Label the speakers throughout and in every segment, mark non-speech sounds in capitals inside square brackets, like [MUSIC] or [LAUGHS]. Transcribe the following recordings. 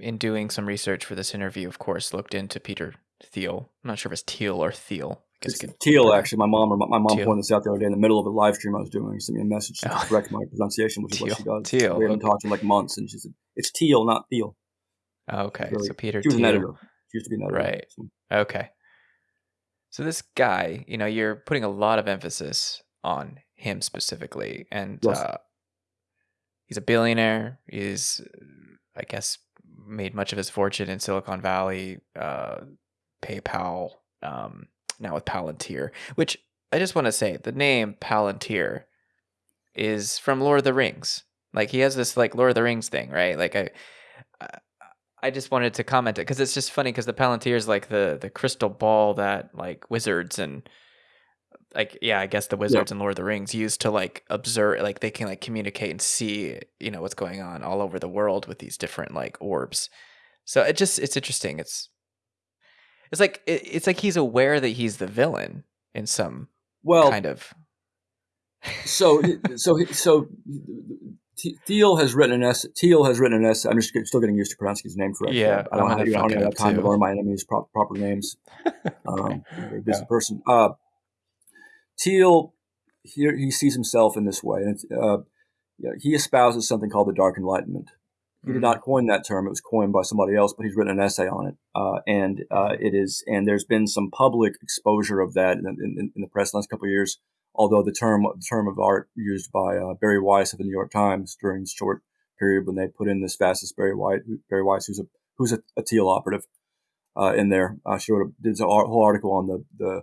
Speaker 1: in doing some research for this interview, of course, looked into Peter Thiel. I'm not sure if it's Thiel or Thiel.
Speaker 2: It's Thiel, actually. My mom, my mom Thiel. pointed this out the other day in the middle of a live stream I was doing. She sent me a message to oh. correct my pronunciation, which Thiel. is what she does. Thiel. We haven't talked in like months, and she said it's Thiel, not Thiel.
Speaker 1: Oh, okay, Very, so Peter.
Speaker 2: She was Thiel. an editor. She used to be an editor.
Speaker 1: Right. So. Okay. So this guy, you know, you're putting a lot of emphasis on him specifically, and yes. uh, he's a billionaire. He's, I guess, made much of his fortune in Silicon Valley, uh, PayPal, um, now with Palantir. Which I just want to say, the name Palantir is from Lord of the Rings. Like he has this like Lord of the Rings thing, right? Like I, I just wanted to comment it because it's just funny because the Palantir is like the the crystal ball that like wizards and like yeah, I guess the wizards yeah. and Lord of the Rings used to like observe, like they can like communicate and see, you know, what's going on all over the world with these different like orbs. So it just it's interesting. It's it's like it, it's like he's aware that he's the villain in some well kind of. [LAUGHS]
Speaker 2: so so so Thiel has written an essay. Thiel has written an essay. I'm just still getting used to pronouncing his name correctly.
Speaker 1: Yeah,
Speaker 2: I don't, have, I don't have time too. to learn my enemies' proper, proper names. [LAUGHS] Um, I'm a very busy yeah. person. Uh, Thiel, here he sees himself in this way, and uh, he espouses something called the Dark Enlightenment. He mm-hmm. did not coin that term; it was coined by somebody else, but he's written an essay on it, uh, and uh, it is. And there's been some public exposure of that in, in, in the press the last couple of years. Although the term the term of art used by uh, Bari Weiss of the New York Times during this short period when they put in this fastest Bari Weiss, Bari Weiss who's a who's a, a Thiel operative uh, in there. Uh, she wrote a, did a whole article on the the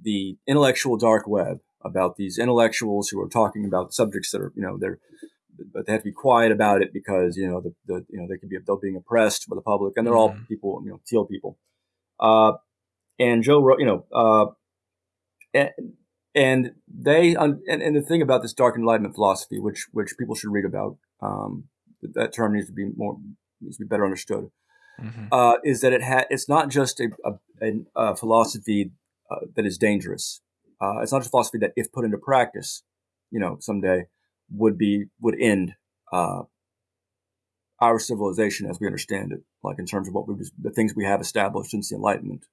Speaker 2: the intellectual dark web about these intellectuals who are talking about subjects that are, you know, they're, but they have to be quiet about it because, you know, the, the you know, they could be, they're being oppressed by the public and they're mm-hmm. all people, you know, Thiel people. Uh, and Joe wrote, you know, uh, and, and they, and, and the thing about this dark enlightenment philosophy, which, which people should read about, um, that term needs to be more, needs to be better understood. Mm-hmm. Uh, is that it had it's not just a, a, a philosophy uh, that is dangerous. Uh, it's not just philosophy that, if put into practice, you know, someday would be would end uh, our civilization as we understand it, like in terms of what we the things we have established since the Enlightenment.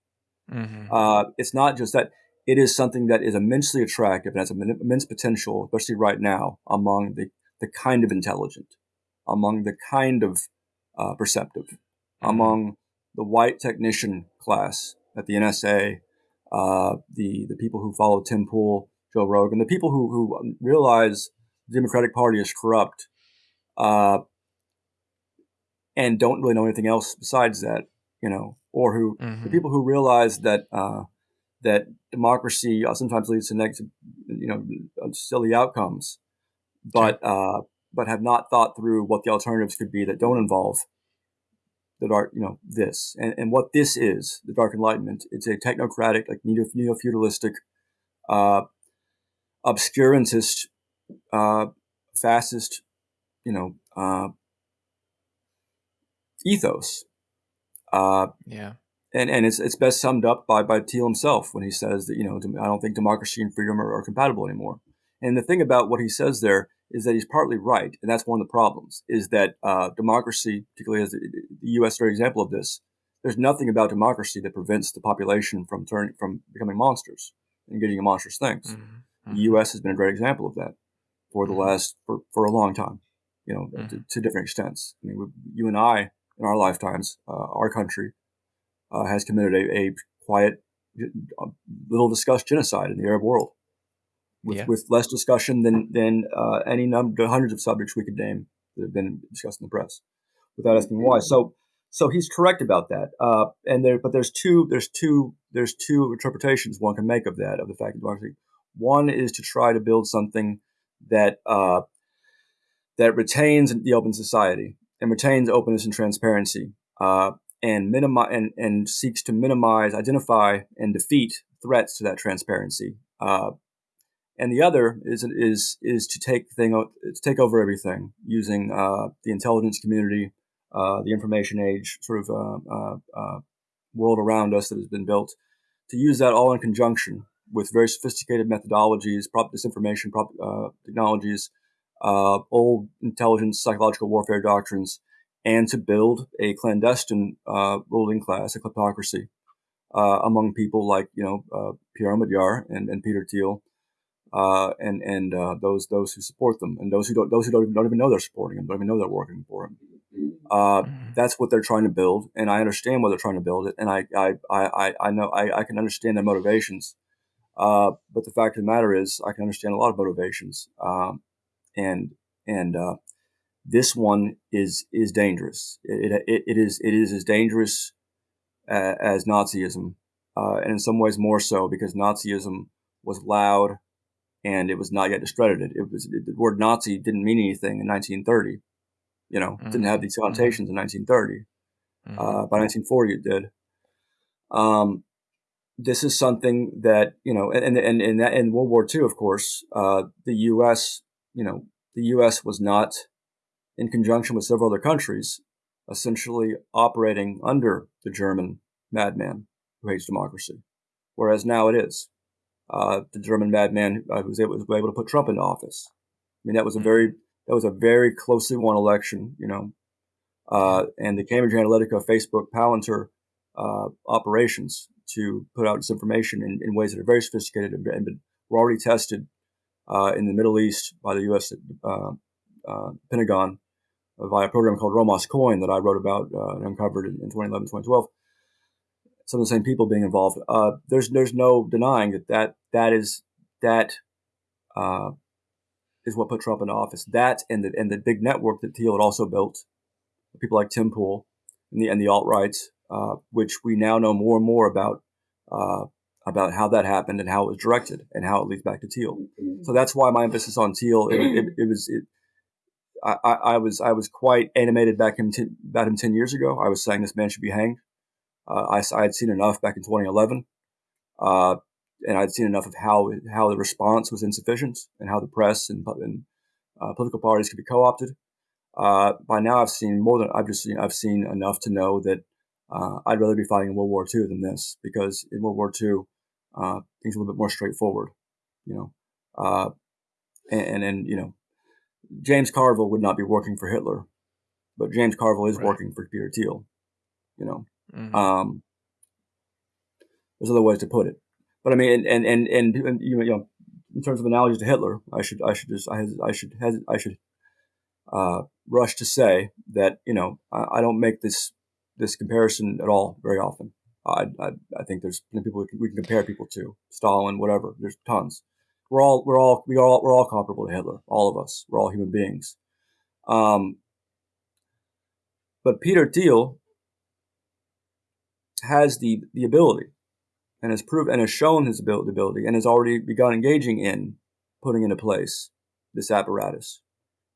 Speaker 2: Mm-hmm. Uh, it's not just that; it is something that is immensely attractive and has immense potential, especially right now, among the the kind of intelligent, among the kind of uh, perceptive, mm-hmm. among the white technician class at the NSA uh, the the people who follow Tim Pool, Joe Rogan, the people who who realize the Democratic Party is corrupt, uh, and don't really know anything else besides that, you know, or who mm-hmm. the people who realize that uh, that democracy sometimes leads to negative, you know, silly outcomes, but uh, but have not thought through what the alternatives could be that don't involve the dark, you know, this and, and what this is, the Dark Enlightenment. It's a technocratic, like neo feudalistic, uh, obscurantist, uh, fascist, you know, uh, ethos.
Speaker 1: Uh, yeah.
Speaker 2: And, and it's, it's best summed up by, by Thiel himself when he says that, you know, I don't think democracy and freedom are, are compatible anymore. And the thing about what he says there is that he's partly right, and that's one of the problems. Is that uh, democracy, particularly as the, U.S. very example of this, there's nothing about democracy that prevents the population from turning from becoming monsters and getting monstrous things. Mm-hmm. Mm-hmm. The U.S. has been a great example of that for the mm-hmm. last for, for a long time. You know, to, mm-hmm. to, different extents. I mean, we, you and I, in our lifetimes, uh, our country uh, has committed a, a quiet, little discussed genocide in the Arab world with, yeah. with less discussion than than uh, any number, hundreds of subjects we could name that have been discussed in the press, without asking why. So, so he's correct about that. Uh, and there, but there's two, there's two, there's two interpretations one can make of that of the fact of democracy. One is to try to build something that uh, that retains the open society and retains openness and transparency, uh, and minimize and, and seeks to minimize, identify, and defeat threats to that transparency. Uh, and the other is is is to take thing to take over everything using uh, the intelligence community, uh, the information age sort of uh, uh, uh, world around us that has been built, to use that all in conjunction with very sophisticated methodologies, prop disinformation prop, technologies, old intelligence psychological warfare doctrines, and to build a clandestine uh, ruling class, a kleptocracy, uh, among people like you know uh, Pierre Omidyar and, and Peter Thiel, uh, and and uh, those those who support them, and those who don't those who don't even, don't even know they're supporting them, don't even know they're working for them. Uh, mm-hmm. that's what they're trying to build, and I understand why they're trying to build it, and I I I, I know I, I can understand their motivations. Uh, but the fact of the matter is, I can understand a lot of motivations, um, and and uh, this one is is dangerous. It, it, it is it is as dangerous uh, as Nazism, uh, and in some ways more so because Nazism was loud and it was not yet discredited. It was the word Nazi didn't mean anything in 1930. You know, mm-hmm. didn't have these mm-hmm. connotations in 1930. Mm-hmm. Uh, by 1940, it did. Um, this is something that you know, and and and that in World War II, of course, uh, the U.S. You know, the U.S. was not in conjunction with several other countries, essentially operating under the German madman who hates democracy, whereas now it is uh, the German madman uh, who was able, was able to put Trump into office. I mean, that was a very that was a very closely won election, you know. Uh, and the Cambridge Analytica Facebook Palantir uh, operations to put out disinformation in, in ways that are very sophisticated and, and were already tested uh, in the Middle East by the U.S. Uh, Pentagon via a program called Romas COIN that I wrote about and uncovered in, in 2011, 2012 some of the same people being involved. Uh, there's there's no denying that that that is that uh, is what put Trump in office. That and the and the big network that Thiel had also built, people like Tim Pool and the and the alt rights, uh, which we now know more and more about uh, about how that happened and how it was directed and how it leads back to Thiel. So that's why my emphasis on Thiel It, it, it was. It, I, I, was I was quite animated back him t- about him ten years ago. I was saying this man should be hanged. Uh, I, I, had seen enough back in 2011, uh, and I'd seen enough of how how the response was insufficient and how the press and, and uh, political parties could be co-opted. Uh, by now, I've seen more than I've just seen. I've seen enough to know that uh, I'd rather be fighting in World War II than this because in World War II, uh, things are a little bit more straightforward, you know, and, and you know, James Carville would not be working for Hitler, but James Carville is right. working for Peter Thiel, you know. Mm-hmm. Um, there's other ways to put it, but I mean, and and and, and you know, in terms of analogies to Hitler, I should I should just I, I should I should uh, rush to say that you know I, I, don't make this this comparison at all very often. I I, I think there's people we can, we can compare people to Stalin, whatever. There's tons. We're all we're all we all we're all comparable to Hitler. All of us. We're all human beings. Um, but Peter Thiel has the, the ability and has proved and has shown his ability and has already begun engaging in putting into place this apparatus.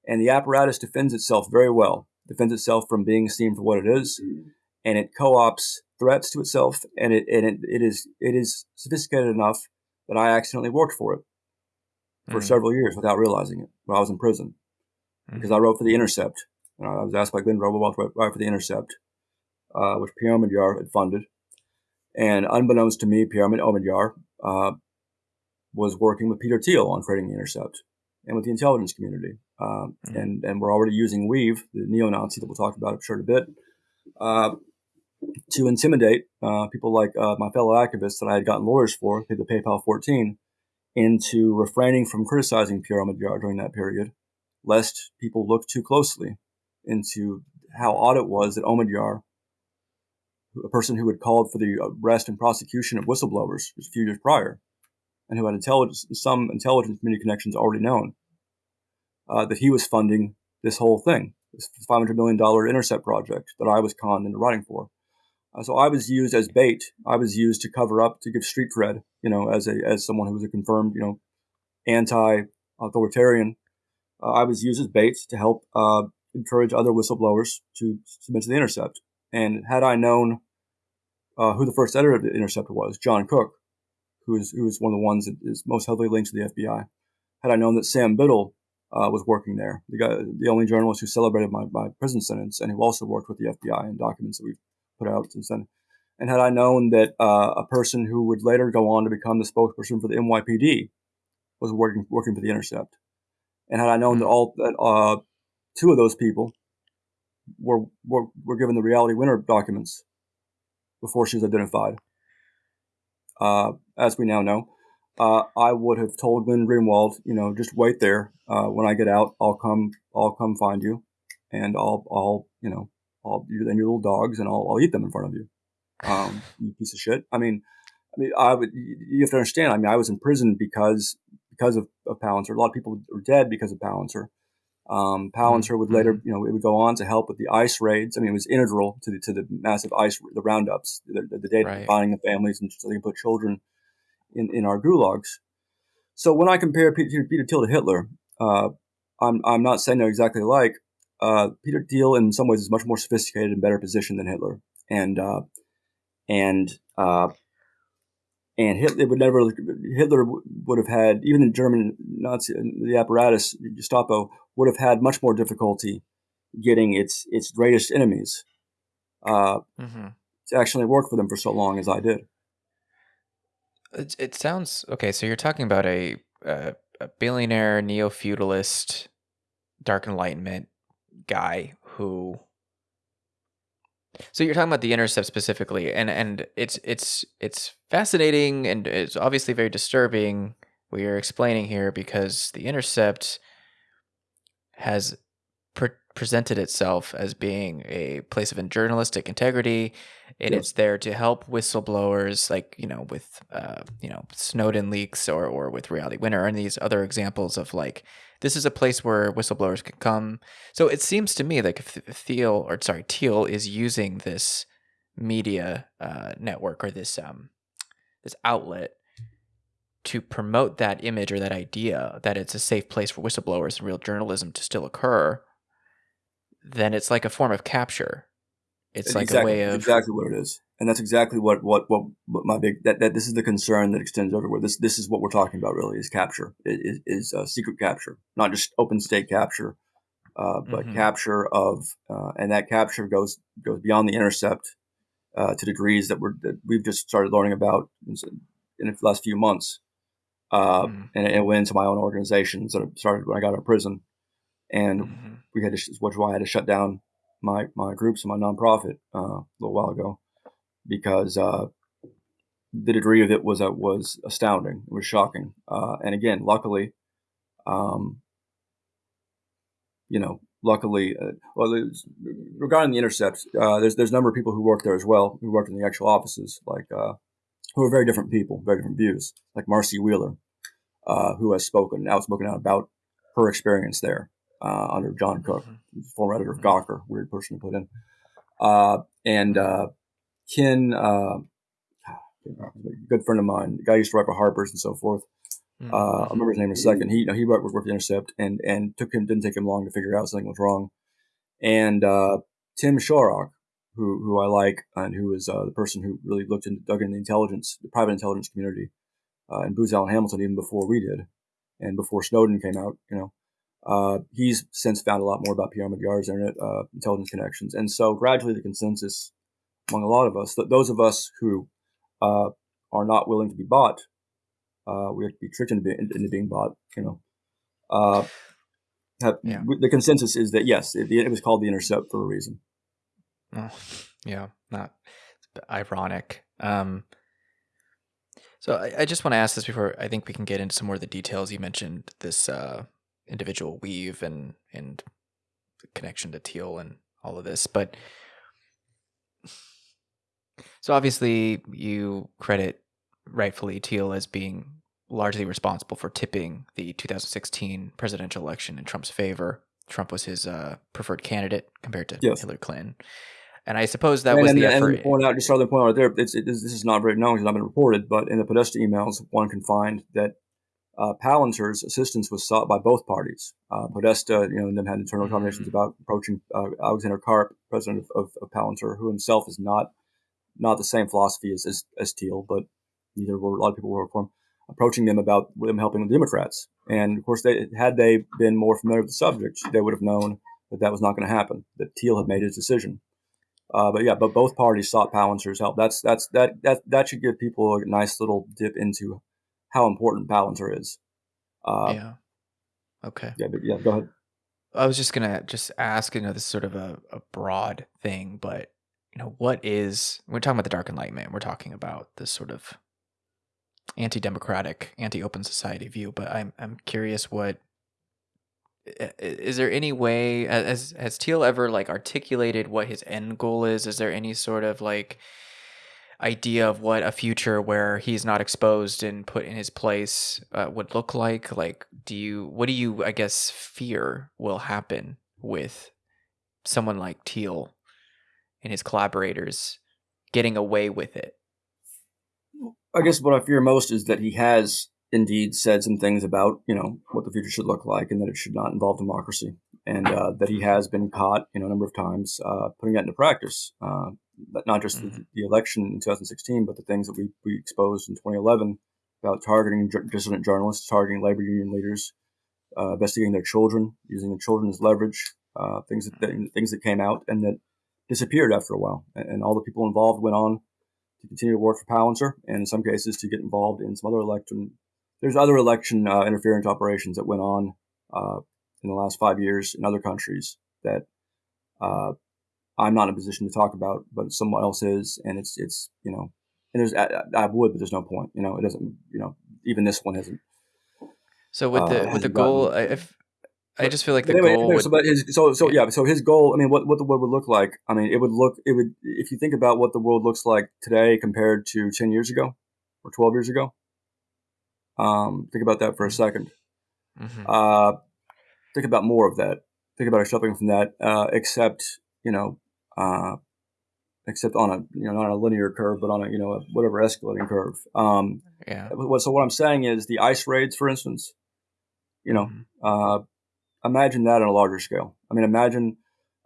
Speaker 2: And the apparatus defends itself very well, defends itself from being seen for what it is, and it co-ops threats to itself, and it and it, it is it is sophisticated enough that I accidentally worked for it for mm. several years without realizing it when I was in prison. Mm. Because I wrote for The Intercept, and I was asked by Glenn Roboboth to write for The Intercept, uh, which Pierre Omidyar had funded. And unbeknownst to me, Pierre Omidyar uh, was working with Peter Thiel on creating the Intercept and with the intelligence community. Uh, mm-hmm. and, and we're already using weev, the neo-Nazi that we'll talk about, I'm sure, in a bit, uh, to intimidate uh, people like uh, my fellow activists that I had gotten lawyers for, the PayPal 14, into refraining from criticizing Pierre Omidyar during that period, lest people look too closely into how odd it was that Omidyar a person who had called for the arrest and prosecution of whistleblowers a few years prior, and who had intelligence, some intelligence community connections already known, uh, that he was funding this whole thing, this $500 million intercept project that I was conned into writing for. Uh, so I was used as bait. I was used to cover up, to give street cred, you know, as a as someone who was a confirmed, you know, anti-authoritarian. Uh, I was used as bait to help uh, encourage other whistleblowers to submit to the intercept. And had I known uh, who the first editor of the Intercept was, John Cook, who is who is one of the ones that is most heavily linked to the FBI, had I known that Sam Biddle uh, was working there, the guy, the only journalist who celebrated my, my prison sentence, and who also worked with the FBI in documents that we've put out since then, and had I known that uh, a person who would later go on to become the spokesperson for the NYPD was working working for the Intercept, and had I known that all that uh, two of those people were, were, were given the Reality Winner documents before she was identified. Uh, as we now know, uh, I would have told Glenn Greenwald, you know, just wait there. Uh, when I get out, I'll come, I'll come find you, and I'll, I'll, you know, I'll you and your little dogs, and I'll, I'll eat them in front of you. Um, you piece of shit. I mean, I mean, I would. You have to understand. I mean, I was in prison because because of, of Palantir. A lot of people were dead because of Palantir. Um, Palantir would later, mm-hmm. you know, it would go on to help with the ICE raids. I mean, it was integral to the to the massive ICE the roundups, the, the, the data right. finding the families and so they can put children in, in our gulags. So when I compare Peter, Peter Thiel to Hitler, uh, I'm I'm not saying they're exactly alike. Uh, Peter Thiel, in some ways, is much more sophisticated and better positioned than Hitler, and uh, and uh, and Hitler would never Hitler would have had even the German Nazi the apparatus Gestapo would have had much more difficulty getting its its greatest enemies uh, mm-hmm. to actually work for them for so long as I did.
Speaker 1: It, it sounds okay. So you're talking about a a, a billionaire neo feudalist, dark enlightenment guy who so you're talking about the intercept specifically, and and it's it's it's fascinating and it's obviously very disturbing. We are explaining here because the intercept has presented itself as being a place of journalistic integrity, and yep. it's there to help whistleblowers, like you know, with uh, you know Snowden leaks or or with Reality Winner and these other examples of like this is a place where whistleblowers can come. So it seems to me like if Thiel or sorry Thiel is using this media uh, network or this um this outlet to promote that image or that idea that it's a safe place for whistleblowers and real journalism to still occur, then it's like a form of capture. It's like
Speaker 2: exactly,
Speaker 1: a way of
Speaker 2: exactly what it is and that's exactly what what what, what my big that, that this is the concern that extends everywhere. This this is what we're talking about really is capture is is uh, secret capture, not just open state capture, uh, but mm-hmm. capture of uh, and that capture goes goes beyond the intercept uh, to degrees that we're that we've just started learning about in, in the last few months, mm-hmm. and, and, it went into my own organizations that started when I got out of prison, and mm-hmm. we had to which why I had to shut down my my groups and my nonprofit uh, a little while ago because uh, the degree of it was uh, was astounding. It was shocking. Uh, and again, luckily, um, you know, luckily, uh, well, regarding the intercepts, uh, there's there's a number of people who work there as well, who worked in the actual offices, like uh, who are very different people, very different views, like Marcy Wheeler, who has spoken outspoken out about her experience there under John Cook, mm-hmm. former editor of Gawker, weird person to put in, and Ken, uh, good friend of mine, the guy used to write for Harper's and so forth. Mm-hmm. Uh, I remember his name in a second. He, you know, he worked with Intercept, and and took him didn't take him long to figure out something was wrong. And uh, Tim Shorrock, who who I like, and who is uh, the person who really looked into dug into the intelligence, the private intelligence community, uh, and Booz Allen Hamilton even before we did, and before Snowden came out. You know, uh, he's since found a lot more about Pierre Omidyar's internet uh, intelligence connections, and so gradually the consensus among a lot of us that those of us who uh, are not willing to be bought, uh, we have to be tricked into, into being bought. You know, uh, have, yeah. the consensus is that yes, it, it, was called the intercept for a reason.
Speaker 1: Oh, yeah, not ironic. Um, so I, I just want to ask this before I think we can get into some more of the details. You mentioned this uh, individual weev and and the connection to Thiel and all of this, but so obviously, you credit rightfully Thiel as being largely responsible for tipping the 2016 presidential election in Trump's favor. Trump was his uh, preferred candidate compared to yes. Hillary Clinton. And I suppose that and, was
Speaker 2: and,
Speaker 1: the effort.
Speaker 2: And point out, just other point out there, it's, it, this is not very known it's not been reported, but in the Podesta emails, one can find that uh, Palantir's assistance was sought by both parties. Uh, Podesta, you know, and them had internal mm-hmm. conversations about approaching uh, Alexander Karp, president of, of, of Palantir, who himself is not not the same philosophy as, as, as Thiel, but neither were a lot of people work for him, approaching them about them helping the Democrats. And of course, they, had they been more familiar with the subject, they would have known that that was not going to happen, that Thiel had made his decision. Uh, but yeah, but both parties sought Palantir's help. That's that's that that that should give people a nice little dip into how important Palantir is.
Speaker 1: Uh, yeah. Okay.
Speaker 2: Yeah, but yeah. Go ahead.
Speaker 1: I was just gonna just ask, you know, this is sort of a, a broad thing, but you know, what is we're talking about the Dark Enlightenment, we're talking about this sort of anti-democratic, anti-open society view, but I'm I'm curious what is there any way has has Thiel ever like articulated what his end goal is? Is there any sort of like idea of what a future where he's not exposed and put in his place uh, would look like? Like, do you what do you I guess fear will happen with someone like Thiel and his collaborators getting away with it?
Speaker 2: I guess what I fear most is that he has indeed said some things about you know what the future should look like and that it should not involve democracy and uh, that he has been caught you know a number of times uh, putting that into practice uh, not just mm-hmm. the, the, election in 2016 but the things that we, we exposed in 2011 about targeting dissident journalists targeting labor union leaders uh, investigating their children using their children as leverage uh, things that, things that came out and that disappeared after a while. And, and all the people involved went on to continue to work for Palantir and in some cases to get involved in some other election. There's other election uh, interference operations that went on uh, in the last five years in other countries that uh, I'm not in a position to talk about, but someone else is, and it's it's you know, and there's I, I would, but there's no point. You know, it doesn't. You know, even this one hasn't.
Speaker 1: So with the uh, with the goal, gotten, if I just feel like the anyway, goal.
Speaker 2: Would, so, but his, so, so yeah. So his goal. I mean, what what the world would look like? I mean, it would look. It would if you think about what the world looks like today compared to ten years ago or twelve years ago. Um, think about that for a 2nd mm-hmm. uh, think about more of that. Think about a extrapolating from that, uh, except you know, uh, except on a you know not on a linear curve, but on a you know a whatever escalating curve. Um,
Speaker 1: yeah.
Speaker 2: So what I'm saying is the ice raids, for instance. You know, mm-hmm. uh, imagine that on a larger scale. I mean, imagine.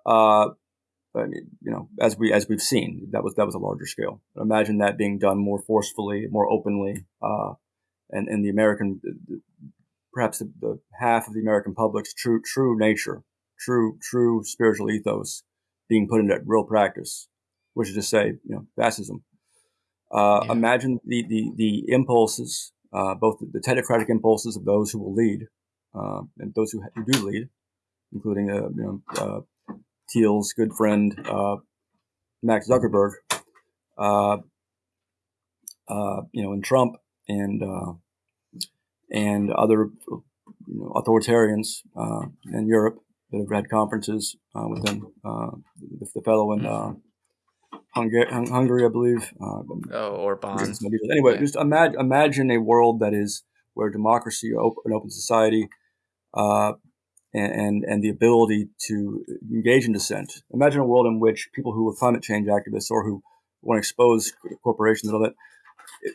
Speaker 2: Uh, I mean, you know, as we as we've seen, that was that was a larger scale. Imagine that being done more forcefully, more openly, uh, and, and the American, perhaps the, the half of the American public's true true nature, true true spiritual ethos being put into real practice, which is to say, you know, fascism. Uh, yeah. Imagine the the the impulses, uh, both the technocratic impulses of those who will lead, uh, and those who, who, do lead, including uh, you know uh, Thiel's good friend uh, Max Zuckerberg, you know, and Trump, and and other you know, authoritarians uh, in Europe that have had conferences uh, with them. Uh, the, the, fellow in uh, Hungary, Hungary, I believe. Uh,
Speaker 1: oh, or bonds.
Speaker 2: Anyway, yeah. just imagine, imagine a world that is where democracy, open, an open society, uh, and, and the ability to engage in dissent. Imagine a world in which people who are climate change activists or who want to expose corporations and all that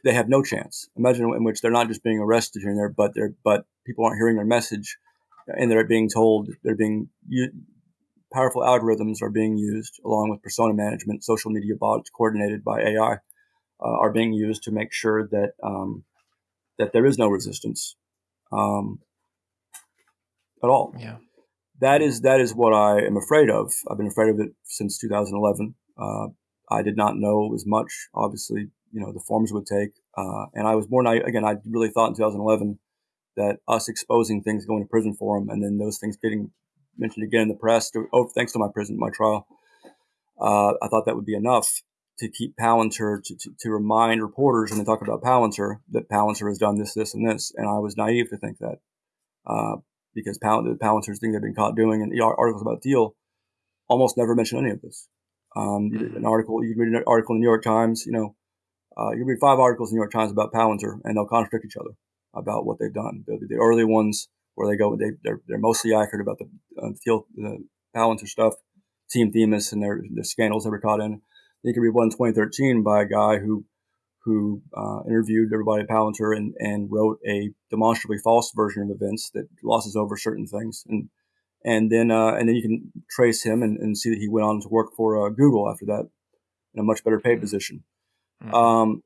Speaker 2: they have no chance. Imagine in which they're not just being arrested here and there, but they're but people aren't hearing their message, and they're being told they're being powerful algorithms are being used along with persona management, social media bots coordinated by AI uh, are being used to make sure that um, that there is no resistance um, at all.
Speaker 1: Yeah.
Speaker 2: That is that is what I am afraid of. I've been afraid of it since 2011. Uh, I did not know as much, obviously, you know the forms would take. Uh, and I was more naive. Again, I really thought in 2011 that us exposing things going to prison for them, and then those things getting mentioned again in the press. To, oh, thanks to my prison, my trial, uh, I thought that would be enough to keep Palantir to, to, to, remind reporters when they talk about Palantir that Palantir has done this, this, and this. And I was naive to think that uh, because Pal- the Palantir's thing they've been caught doing, and the articles about Deal almost never mention any of this. Um, an article you can read an article in the New York Times, you know, uh, you read five articles in the New York Times about Palantir, and they'll contradict each other about what they've done. The, the early ones where they go, they, they're, they're mostly accurate about the uh, field, the Palantir stuff, Team Themis, and their, the scandals they were caught in. You can read one in 2013 by a guy who who uh, interviewed everybody at Palantir and, and wrote a demonstrably false version of events that glosses over certain things. And and then uh, and then you can trace him and, and see that he went on to work for uh, Google after that in a much better paid position. Mm-hmm. Um,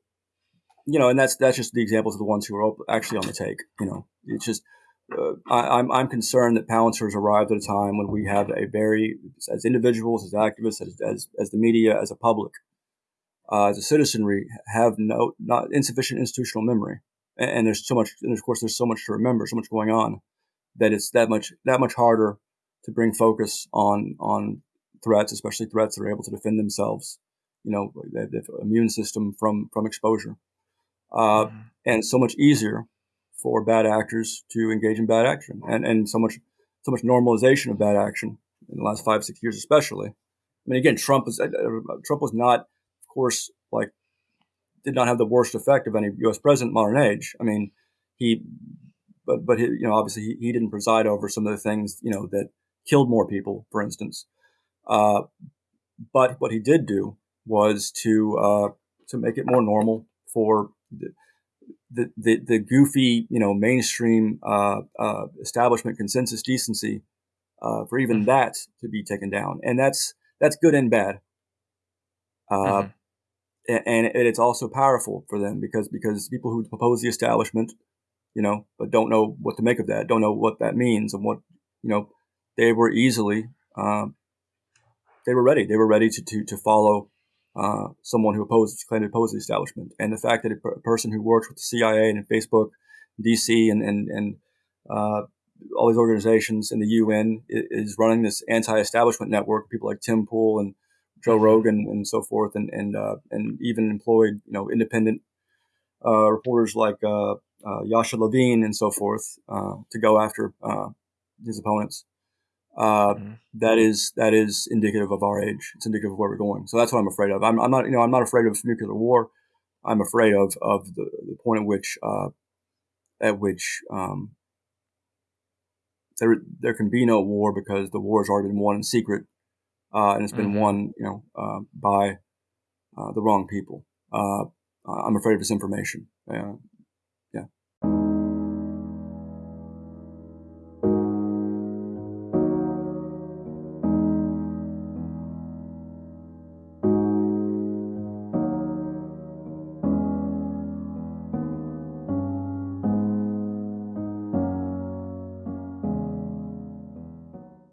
Speaker 2: you know, and that's that's just the examples of the ones who are actually on the take. You know, it's just uh, I, am I'm, I'm concerned that Palantir has arrived at a time when we have a very as individuals, as activists, as as, as the media, as a public, uh, as a citizenry, have no not insufficient institutional memory, and, and there's so much, and of course there's so much to remember, so much going on, that it's that much that much harder to bring focus on on threats, especially threats that are able to defend themselves. You know, have immune system from from exposure, uh, mm-hmm. and so much easier for bad actors to engage in bad action, and and so much so much normalization of bad action in the last five six years, especially. I mean, again, Trump was uh, uh, Trump was not, of course, like did not have the worst effect of any U.S. president modern age. I mean, he, but but he, you know, obviously he, he didn't preside over some of the things you know that killed more people, for instance. Uh, but what he did do was to uh, to make it more normal for the the, the, goofy, you know, mainstream uh, uh establishment consensus decency uh, for even mm-hmm. that to be taken down, and that's that's good and bad. Uh, mm-hmm. and, and it's also powerful for them because because people who oppose the establishment, you know, but don't know what to make of that, don't know what that means, and what you know, they were easily um, they were ready. They were ready to to, to follow uh, someone who opposed claimed to oppose the establishment. And the fact that a, per- person who works with the CIA and Facebook, DC, and and and uh, all these organizations and the UN is running this anti-establishment network. People like Tim Pool and Joe mm-hmm. Rogan and so forth, and and uh, and even employed you know independent uh, reporters like uh, uh, Yasha Levine and so forth to go after his opponents uh, mm-hmm. that is that is indicative of our age. It's indicative of where we're going. So that's what I'm afraid of. I'm, I'm not you know I'm not afraid of nuclear war. I'm afraid of of the, the point at which uh, at which um, there there can be no war because the war has already been won in secret, uh, and it's been mm-hmm. won you know uh, by uh, the wrong people. Uh, I'm afraid of disinformation.